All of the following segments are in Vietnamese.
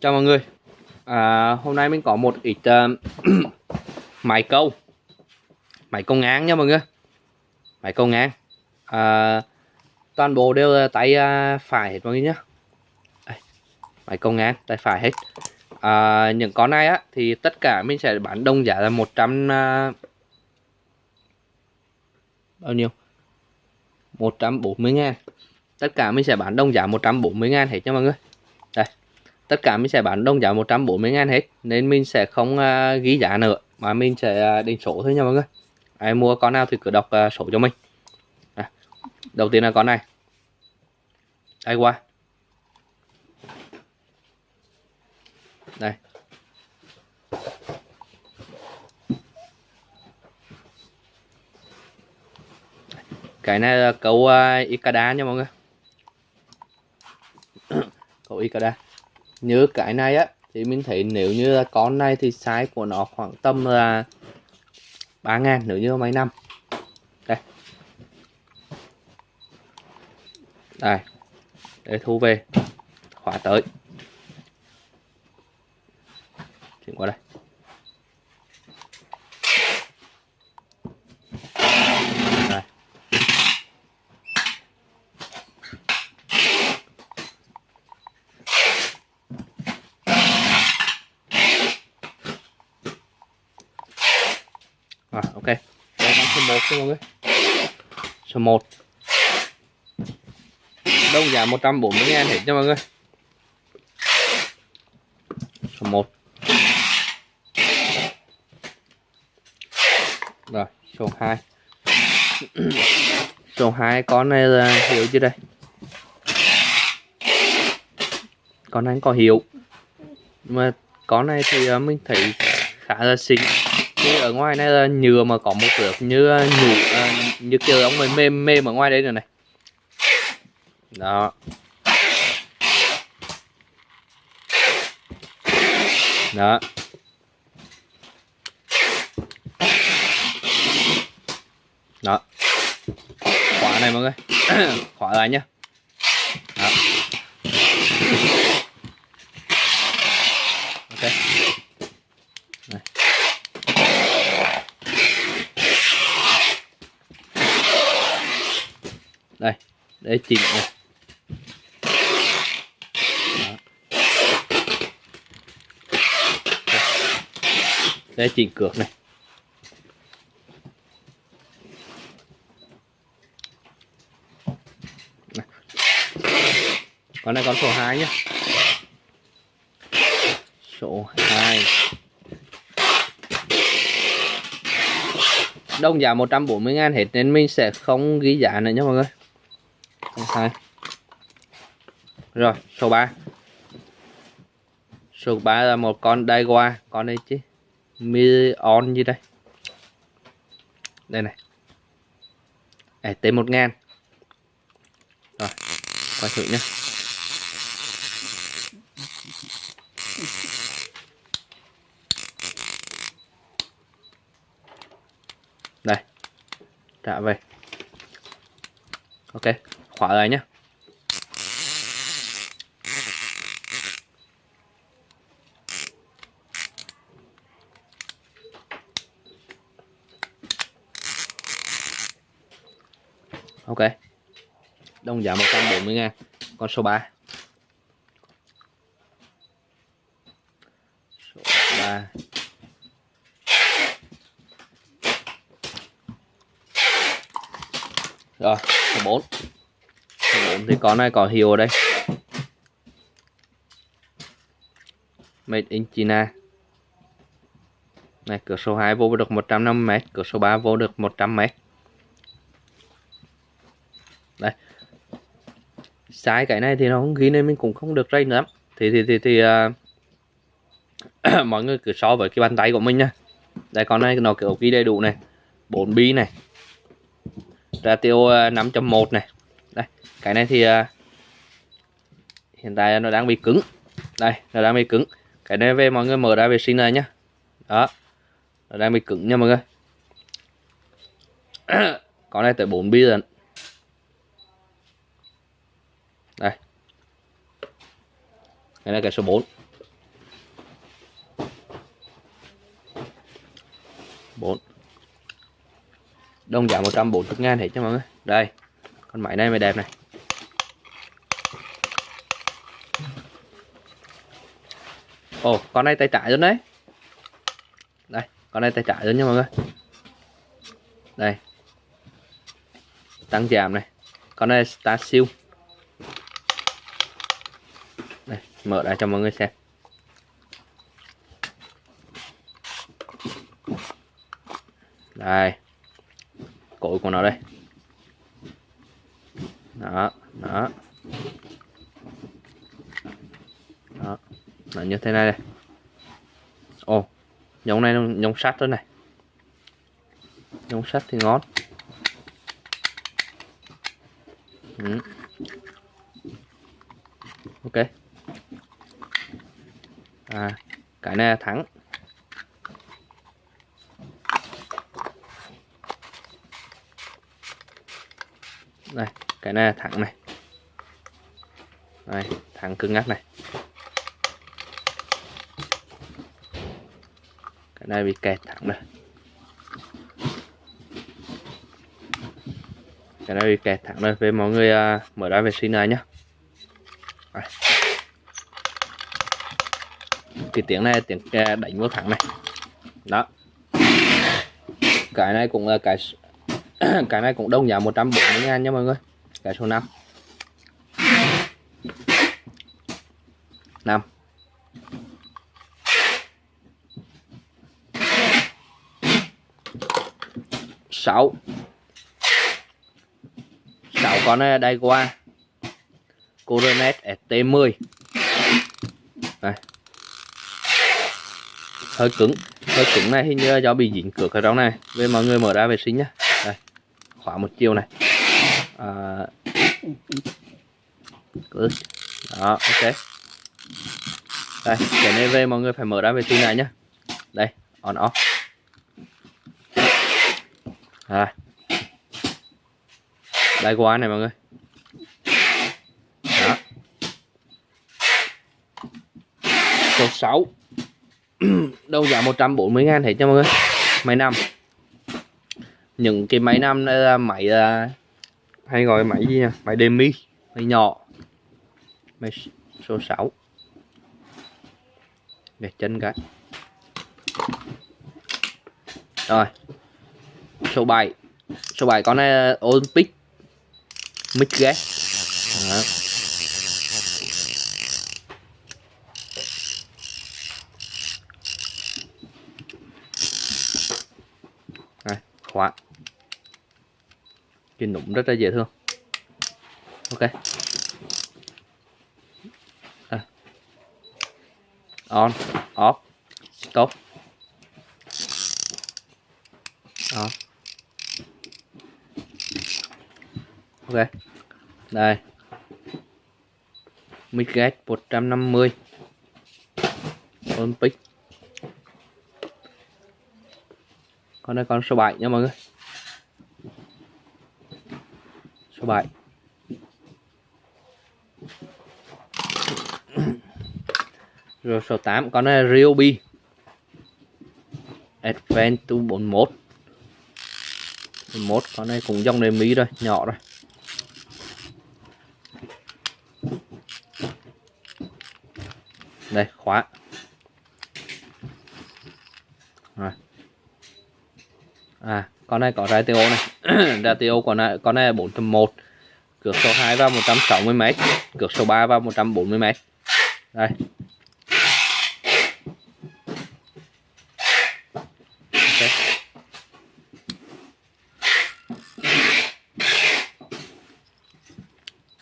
Chào mọi người. À, Hôm nay mình có một ít uh, máy câu Máy câu ngang nha mọi người. Máy câu ngang. À, Toàn bộ đều là tay uh, phải hết mọi người nhé Máy câu ngang tay phải hết. À, Những con này á thì tất cả mình sẽ bán đông giá là 100 uh, à, Bao nhiêu? 140 ngàn. Tất cả mình sẽ bán đông giá 140 ngàn hết nha mọi người tất cả mình sẽ bán đông giá 140 ngàn hết nên mình sẽ không uh, ghi giá nữa mà mình sẽ à, uh, định số thôi nha mọi người. Ai mua con nào thì cứ đọc uh, số cho mình. À, đầu tiên là con này. Đây qua? Đây. Cái này là cầu uh, Ikada nha mọi người. Cầu Ikada như cái này á. Thì mình thấy nếu như là con này thì size của nó khoảng tầm là 3 ngàn nếu như mấy năm. Đây. Đây. Để thu về. Khóa tới. Chuyển qua đây Rồi ok. Đây con số 1 nha mọi người. Số 1. Đông giá 140 ngàn hết nha mọi người. Số 1. Rồi, số 2. số 2 con này là hiểu chưa đây? Con này có hiệu. Mà con này thì ờ, mình thấy khá là xinh cái ở ngoài này là nhựa mà có một lớp như ờ, nhũ à, như kiểu ống mềm mềm mềm ở ngoài đây rồi này. Đó. Đó. Đó. Khóa này mọi người. Khóa lại nhá đó. ok này. đây để chìm này để chỉnh cược này. Con này con số 2 nhé số 2 đông giá 140 ngàn hết nên mình sẽ không ghi giá nữa nhé mọi người hai rồi số 3 số 3 là một con Daiwa con đây chứ Million như đây? Đây này. À, T 1 ngàn. Rồi quay thử nhé đây trả về. Ok khóa lại nhé ok. Đông giá 140 ngàn. Con số 3 số 3 rồi, số 4 4 thì con này có hiệu đây made in China. Này cửa số 2 vô được 150m cửa số 3 vô được 100m đây. Sai cái này thì nó không ghi nên mình cũng không được rây nữa thì thì thì, thì uh, mọi người cứ so với cái bàn tay của mình nha. Đây con này nó kiểu ghi đầy đủ này. 4 bi này. Ratio à, 5.1 này cái này thì uh, hiện tại nó đang bị cứng. Đây nó đang bị cứng. Cái này về mọi người mở ra vệ sinh này nhá. Đó nó đang bị cứng nha mọi người. Con này tới 4 bi rồi. Đây. Cái này cái số 4 4 Đông giá 140 ngàn hết cho mọi người. Đây Con máy này mới đẹp này. Ồ, con này tay trái luôn đấy. Đây, Con này tay trái luôn nha mọi người. Đây. Tăng giảm này. Con này ta siêu. Đây, Mở ra cho mọi người xem. Đây. Cội của nó đây. Đó đó. Là như thế này đây. Ồ nhông này nhông sắt rồi này. Nhông sắt thì ngon. Ừ. ok. À cái này là thắng. Đây, cái này là thẳng này. Đây thẳng cứng ngắc này. Đây bị kẹt thẳng đây cái này bị kẹt thẳng đây về mọi người uh, mở ra vệ sinh này nhá. Đây. cái tiếng này tiếng à, đánh vô thẳng này. Đó. Cái này cũng là cái cái này cũng đông giá 140 ngàn nha mọi người. Cái số 5 5 6 6 con ờ, này đây qua. Coronet ST10 này. Hơi cứng. Hơi cứng này hình như do bị dính cửa ở trong này. Về mọi người mở ra vệ sinh nhá. Khóa một chiều này. À, đó ok. Đây cái này về mọi người phải mở ra vệ sinh này nhá, đây on off à. đây qua này mọi người. Đó. Số 6 đâu giá 140 ngàn hết cho mọi người. Máy năm. Những cái máy năm đây là máy uh, hay gọi máy gì nha máy demi máy nhỏ. Máy số 6 để chân cái. Rồi số 7 số 7 con này Olympic. Mic gas Đó. Đây, khóa. Cái nụm rất là dễ thương. Ok. À. on off stop. Ok đây. Mic 150 Olympic. Con này con số 7 nha mọi người. Số 7 rồi số 8 con này Ryobi. Adventure 41 41 con này cũng dòng này mỹ rồi, nhỏ rồi. Đây, khóa. Rồi. À con này có radio này. Radio con này con này là 401 cược số 2 vào 160 m cược số 3 vào 140 m đây. Okay.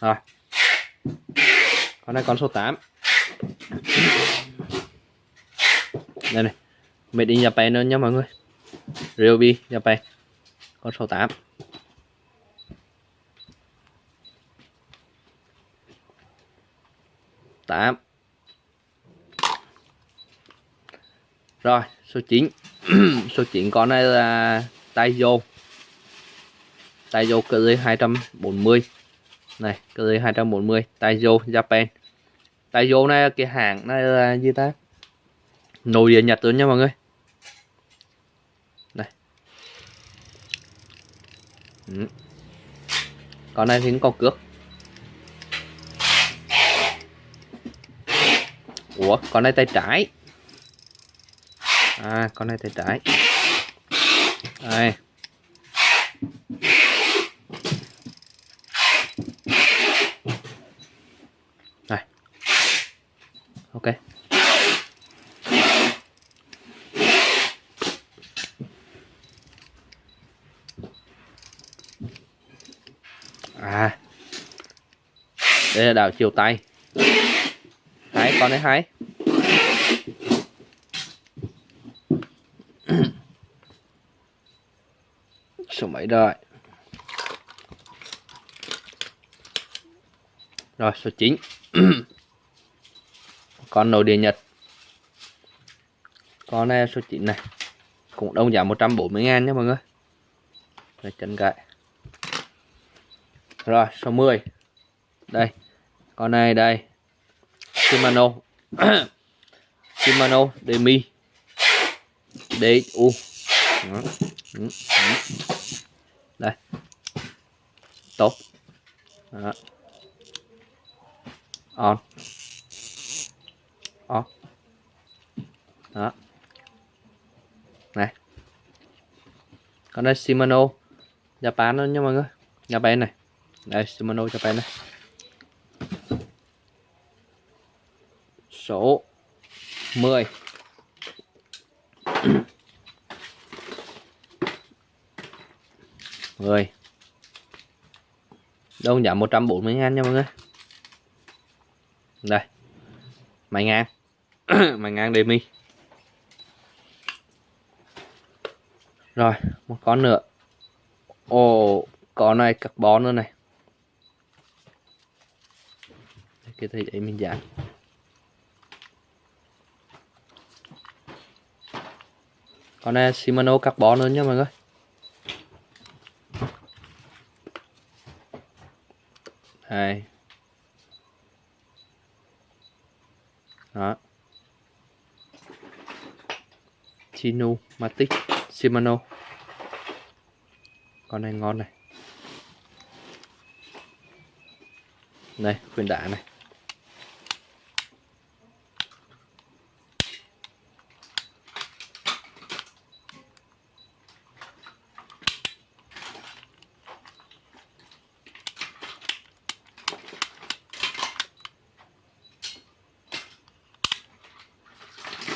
rồi. Con này con số 8 đây này made in Japan nữa nha mọi người. Ryobi Japan con số 8 8 rồi, số 9 số 9 con này là Taiyo Taiyo cỡ 240 này cơ cỡ 240 Taiyo Japan. Taiyo này cái hàng này là gì ta? Nồi địa Nhật luôn nha mọi người. Ừ. con này thì cũng có cước. Ủa, con này tay trái. À con này tay trái. Đây. Ok. À. Đây là đảo chiều tay hai con đấy hai số mấy rồi? Rồi, số 9 con nội địa nhật. Con này số 9 này. Cũng đông giá 140 ngàn nha mọi người. Rồi chân gậy rồi, số 10 đây, con này đây. Shimano. Shimano Demi DXU đây. Tốt. Đó. on. Đó. Này. Con đây, Shimano, Japan đó nha mọi người. Japan này. Đây, Shimano, Japan này. Số 10 10 đơn giảm 140 ngàn nha mọi người. Đây. Mày ngang. Mày ngang demi. Rồi, Một con nữa. Ồ Con này, carbon nữa này. Cái thấy vậy mình giảm con này, Shimano carbon nữa nha mọi người. Đây. Đó. Chino Matic Shimano. Con này ngon này. Đây khuyên đá này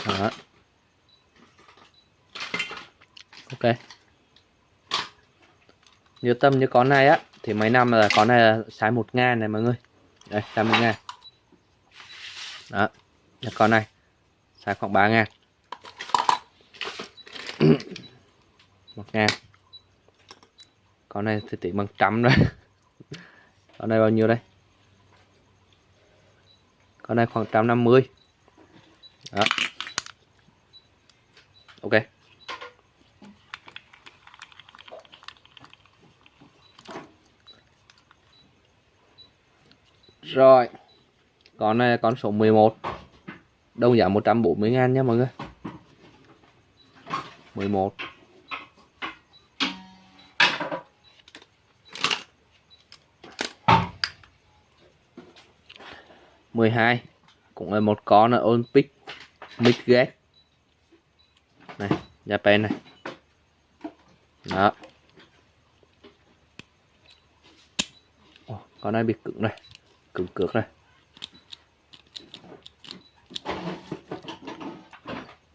Đó. ok như tâm như con này á. Thì mấy năm là con này là size một ngàn này mọi người. Đây size một ngàn. Đó là con này. Sai khoảng ba ngàn. Một ngàn. Con này thì tỷ bằng trăm rồi. Con này bao nhiêu đây? Con này khoảng trăm năm mươi. Đó ok rồi. Con này con số 11 Đồng giá 140 ngàn nha mọi người. 11 12 cũng là một con ở Olympic Midgate này Japan này. Đó. Con này bị cứng này cứng cược này.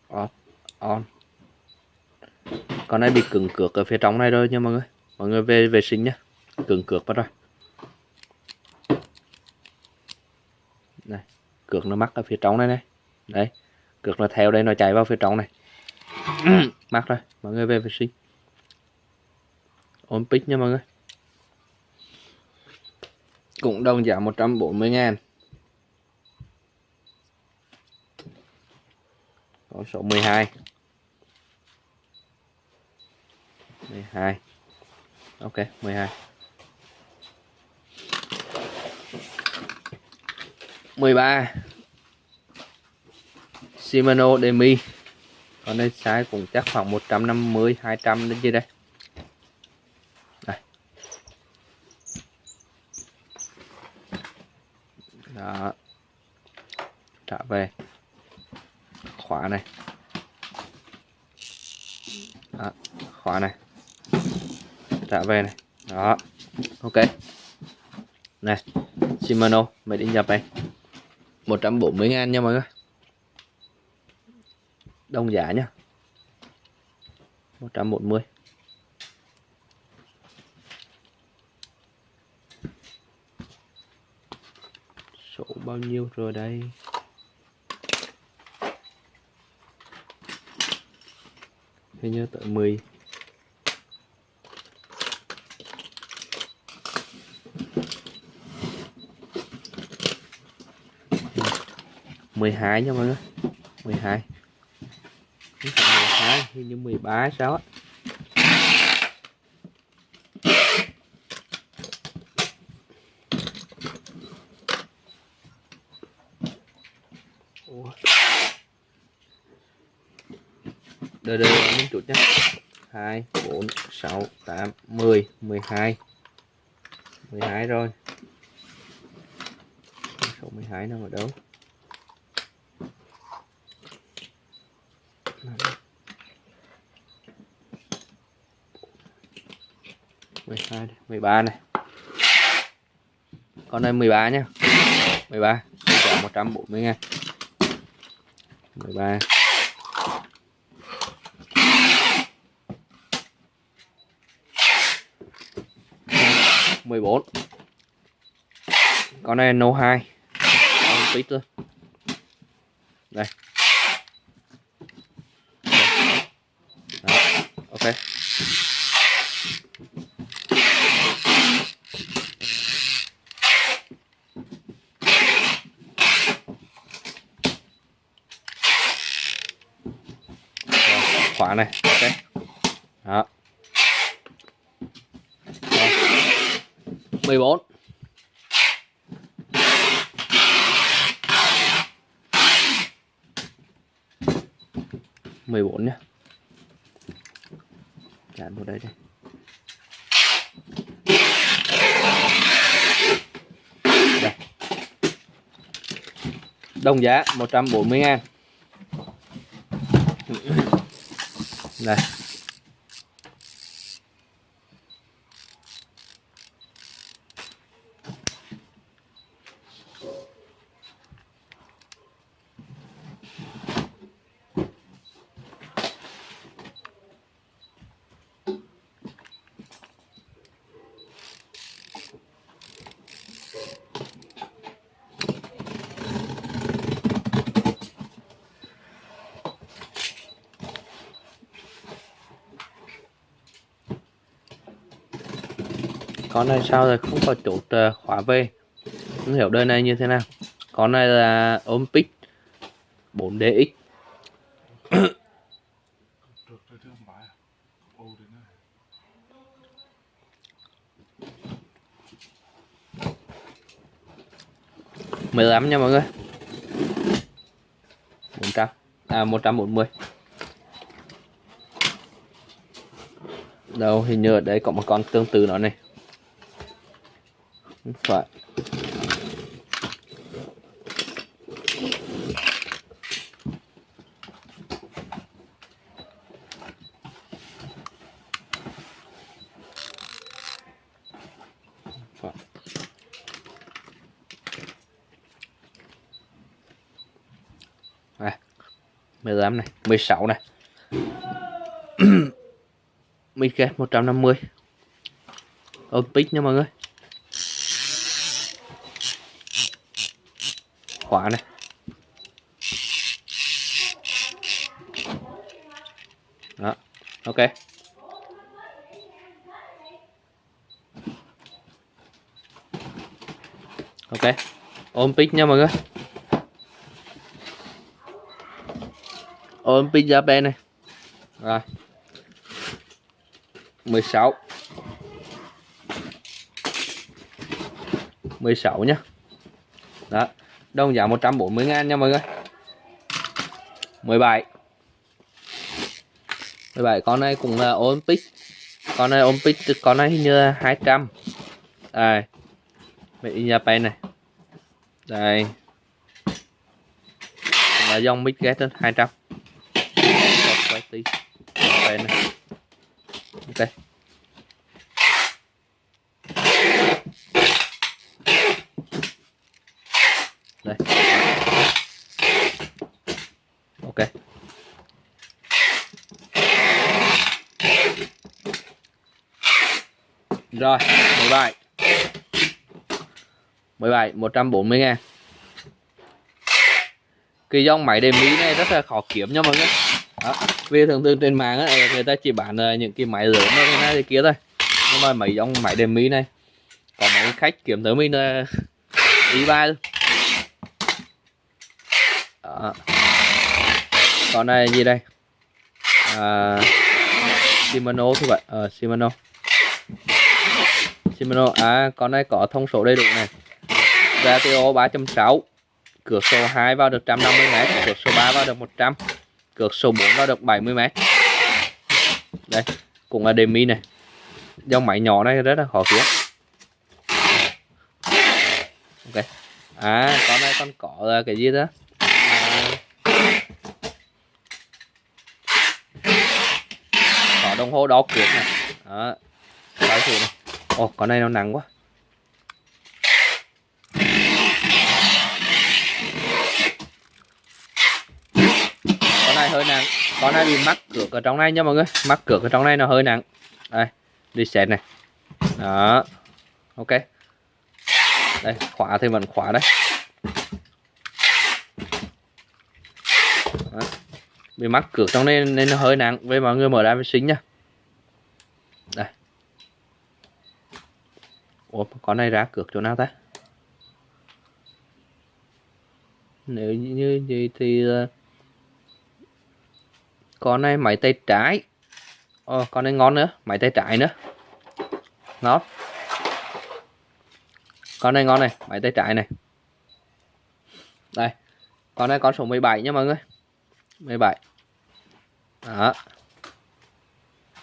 Off, on. Con này bị cứng cược ở phía trong này rồi nha mọi người. Mọi người về vệ sinh nhé cứng cược bắt rồi. Này, cược nó mắc ở phía trong này này. Đấy cược nó theo đây, nó chạy vào phía trong này. Mắc rồi, mọi người về vệ sinh. Olympic nha mọi người cũng đồng giá 140 ngàn. Con số 12 12 ok 12 13 Shimano Demi. Con đây size cũng chắc khoảng 150 200 đến gì đây? Đó. Trả về. Khóa này. Đó, khóa này. Trả về này. Đó. Ok. Này Shimano made in Japan. 140 ngàn nha mọi người. Đồng giá nhá. 140 số bao nhiêu rồi đây? Hình như tới 10 12 nha mọi người. 12 12 hình như 13 sao á Ủa. đợi đợi chút nhé 2 4 6 8 10 12 12 rồi. Số 12 nằm ở đâu? mười hai mười ba này. Con này 13 nhá. 13 giá 140 ngàn 13 14 con này nâu 2 con tít luôn đây Đó, ok Rồi, khóa này ok đó Rồi. 14 14 nhé Chán vào đây đây đây. Đồng giá 140 ngàn. Đây. Con này sao rồi, không có chốt khóa về. Không hiểu đời này như thế nào. Con này là Olympic 4DX mười lăm nha mọi người. 400 à 140 đâu, hình như ở đây có một con tương tự nó này phải Phải. Này, 15 này, 16 này. Midget 150. Olympic nha mọi người. Khóa này. Đó, ok. Ok. ôm pick nha mọi người. ôm pick ra bên này. Rồi. 16 16 nhá Đó Đồng giá 140 ngàn nha mọi người. 17 17 con này cũng là Olympic. Con này Olympic, Con này hình như là 200 Đây. Made in Japan này. Đây. Là dòng mic ghét 200 quay tí đây này ok đây ok rồi 17 17 140 ngàn. Cái dòng máy đề mỹ này rất là khó kiếm nha mọi người. Đó. vì thường thường trên mạng ấy, người ta chỉ bán ờ, những cái máy lớn như này thì kia thôi. Nhưng mà mấy dòng máy đề mỹ này có mấy khách kiếm tới mình là ý ba luôn. Đó. còn này gì đây? À, Shimano thôi vậy ờ Shimano. Shimano. À con này có thông số đầy đủ này. Ratio 3.6 cược số 2 vào được 150m cược số 3 vào được 100 cược số 4 vào được 70m đây cũng là demi này. Dòng máy nhỏ này rất là khó kiếm. Ok. À con này con có à, cái gì đó? À, có đồng hồ đo cược này. Đó đấy thử này ồ con này nó nặng quá. Con này hơi nặng. Con này bị mắc cược ở trong này nha mọi người. Mắc cược ở trong này nó hơi nặng. Đây, đi set này. Đó. Ok. Đây, khóa thì vẫn khóa đấy. Đó. bị mắc cược trong này nên nó hơi nặng. Với mọi người mở ra vệ sinh nha đây ủa con này ra cược chỗ nào ta? Nếu như vậy thì ờ, con này máy tay trái. Ờ, Ồ, con này ngon nữa máy tay trái nữa. Ngon. Con này ngon này máy tay trái này. Đây con này con số 17 nha mọi người. 17 đó.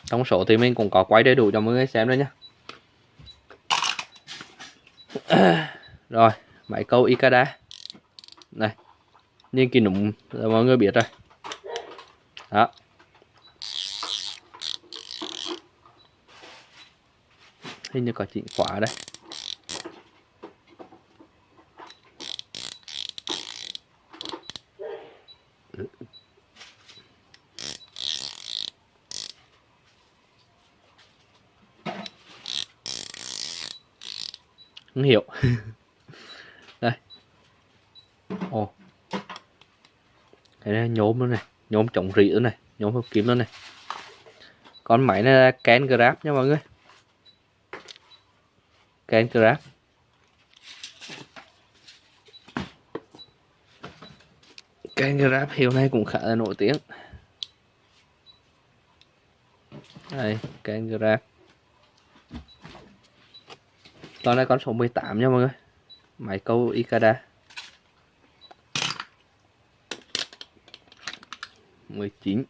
Trong số thì mình cũng có quay đầy đủ cho mọi người xem đây nhé rồi máy câu Ikada. Này nhưng kỳ nụm là mọi người biết rồi. Đó. Hình như có chỉnh khóa đây không hiểu đây. Ồ. Cái này nhôm nữa này nhôm trọng rỉ nữa này nhôm hợp kim nữa này con máy này là Ken Grab nha mọi người. Ken Grab. Ken Grab hiệu này cũng khá là nổi tiếng. Đây Ken Grab con này con số 18 nha mọi người. Máy câu Ikada 19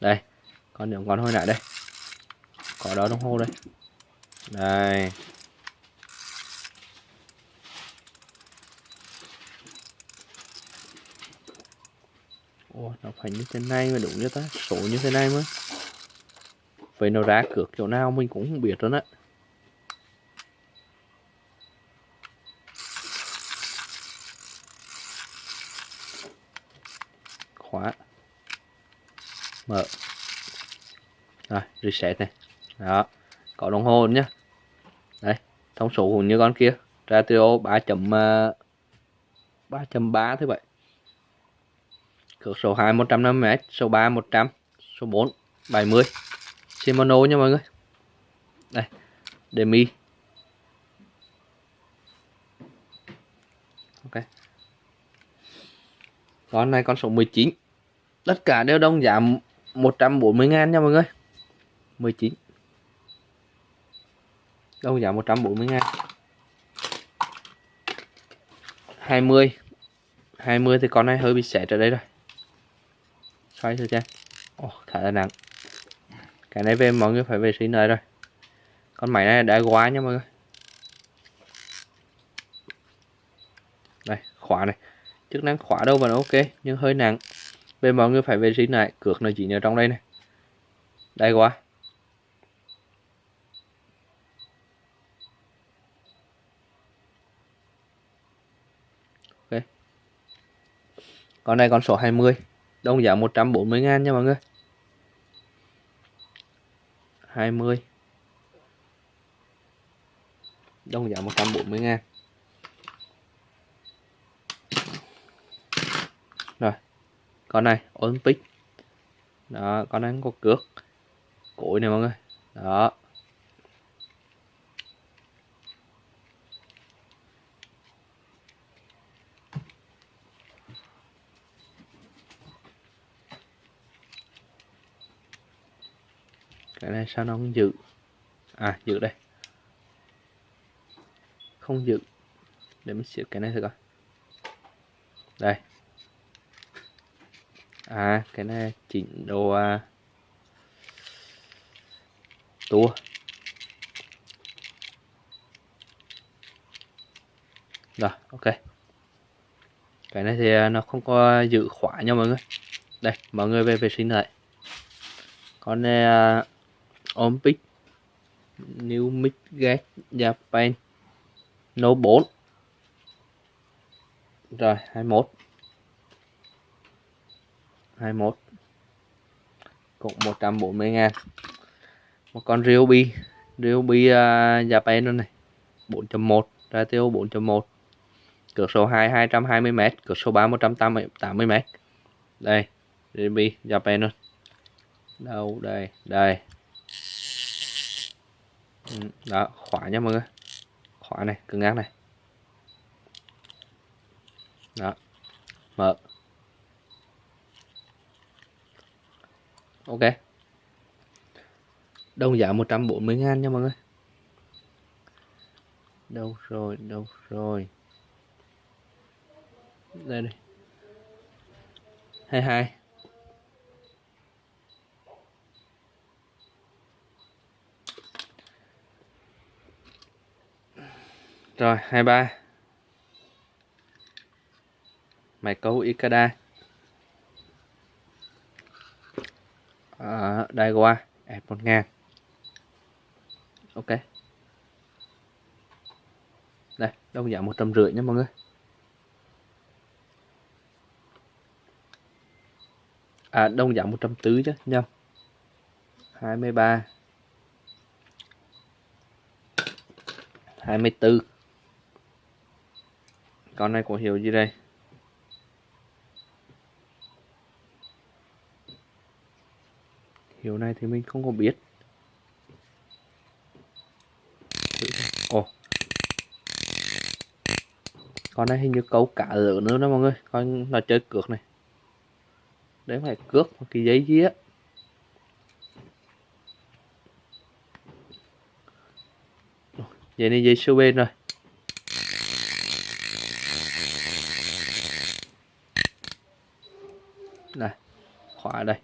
đây con những con hồi nãy đây. Có đó đồng hồ đây. Đây. Ồ, nó phải như thế này mới đúng như ta? Số như thế này mới. Vậy nó ra cược chỗ nào mình cũng không biết rồi á khóa mở. Rồi, reset này. Đó, có đồng hồ nhá. Đấy thông số cũng như con kia. Ratio 3 chấm ờ, ba chấm ba thế vậy cược số 2 150 m số 3 100 số 4 70 Shimano nha mọi người. Đây, demi. Ok. Con này con số 19 tất cả đều đồng giảm 140 ngàn nha mọi người. 19 Đâu giá 140 ngàn? 20 20 thì con này hơi bị xẹt ở đây rồi. Xoay thử xem. Ồ, oh, thả là nặng. Cái này về mọi người phải vệ sinh lại rồi. Con máy này đã quá nha mọi người. Đây khóa này. Chức năng khóa đâu vẫn ok nhưng hơi nặng về mọi người phải vệ sinh lại cược nó chỉ ở trong đây này. Đây quá. Ok. Con này con số 20 đồng giá 140 ngàn nha mọi người. 20 đồng giá 140 ngàn rồi con này, Olympic. Đó, con này có cước cối này mọi người. Đó. Cái này sao nó không giữ à giữ đây. Không giữ để mình xịt cái này thử coi. Đây à cái này chỉnh đồ à, tua. Rồi ok. Cái này thì à, nó không có giữ khóa nha mọi người. Đây mọi người về vệ sinh lại. Con này à, uh, Olympic New Midgate Japan No 4 rồi 21 21 cũng 140 ngàn. Một con Ryobi. Ryobi uh, Japan luôn này. 4.1 ratio 4.1 cược số 2 220m cược số 3 180m đây Ryobi Japan luôn. Đâu đây? Đây. Ừ, đó khóa nha mọi người. Khóa này cứng ngang này. Đó mở. Ok. Đồng giá 140 ngàn nha mọi người. Đâu rồi đâu rồi. Đây đây 22 Rồi, 23. Mày câu Ikada. À, đây qua, ép 1 ngàn. Ok. Đây, đồng giá 150 nha mọi người. À, đồng giá 140 chứ, nhầm. 23. 24 con này có hiệu gì đây Hiểu này thì mình không có biết. Ồ. Con này hình như câu cá lớn nữa đó mọi người. Coi là chơi cược này. Đấy phải cước một cái giấy gì á. Vậy này dây siêu bên rồi. Này, khóa đây.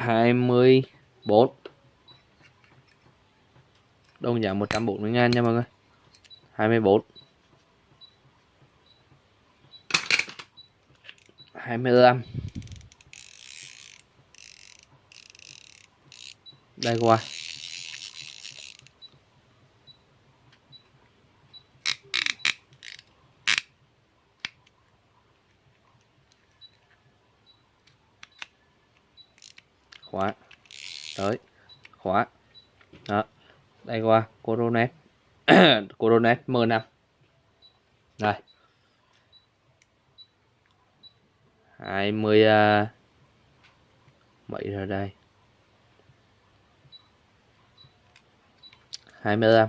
24 Đồng giá 140 ngàn nha mọi người. 24 25 Đây qua. Khóa. Tới. Khóa. Đó. Đây qua. Coronet. Coronet m5 rồi 20 uh, mấy rồi đây. 25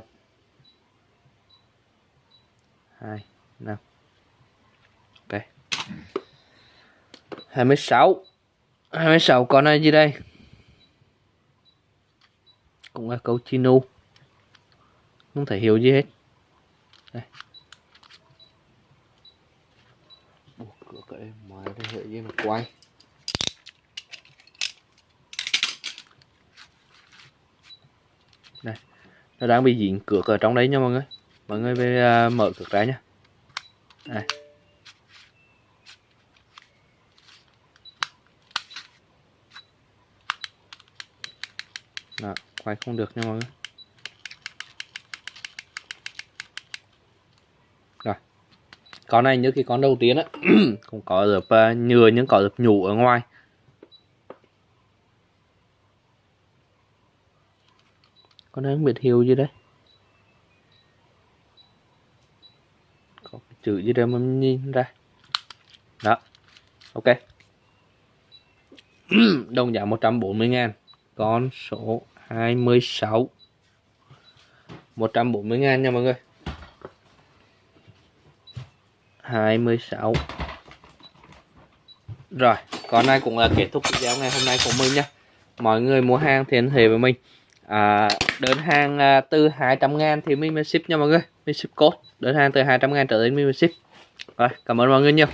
2 5 ok. 26 26 con này gì đây? Cũng là câu chinu không thể hiểu gì hết. Đây. Buộc cửa cái mà đây hệ gì mà quay. Đây. Nó đang bị dính cược ở trong đấy nha mọi người. Mọi người về à, mở cược ra nhá đây. Đó, quay không được nha mọi người. Rồi. Con này như cái con đầu tiên á cũng có được uh, à, nhựa nhưng có được nhủ ở ngoài. Con này không biết hiệu gì đấy. Có cái chữ gì đây mà nhìn ra? Đó. Ok. Đồng giá 140 ngàn. Con số 26 140 ngàn nha mọi người. 26 Rồi, còn này cũng là kết thúc video ngày hôm nay của mình nha Mọi người mua hàng thì liên hệ với mình. À, Đơn hàng à, từ 200 ngàn thì mình mới ship nha mọi người. Mình ship code. Đơn hàng từ 200 ngàn trở đến mình mới ship. Rồi, cảm ơn mọi người nhiều.